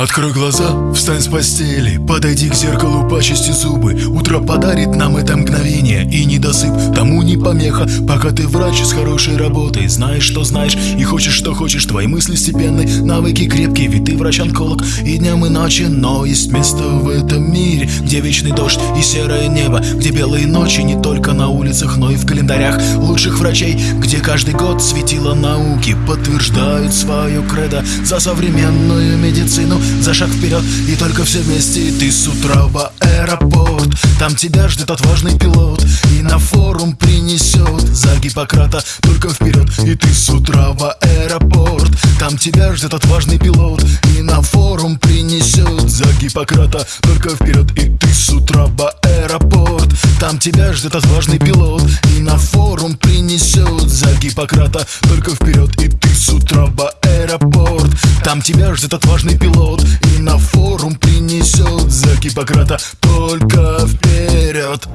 Открой глаза, встань с постели Подойди к зеркалу, почисти зубы. Утро подарит нам это мгновение И недосып тому не помеха. Пока ты врач с хорошей работой Знаешь, что знаешь и хочешь, что хочешь. Твои мысли степенны, навыки крепкие Ведь ты врач-онколог. И днем и ночью Но есть место в этом мире Где вечный дождь и серое небо Где белые ночи не только на улицах Но и в календарях лучших врачей Где каждый год светило науки Подтверждают свое кредо За современную медицину за шаг вперед И только все вместе ты с утра в аэропорт. Там тебя ждет отважный пилот И на форум принесет За Гиппократа только вперед И ты с утра в аэропорт. Там тебя ждет отважный пилот И на форум принесет За Гиппократа только вперед И ты с утра в аэропорт. Там тебя ждет отважный пилот И на форум принесет За Гиппократа только вперед И ты с утра Там тебя ждет отважный пилот. И на форум принесет За Гиппократа только вперед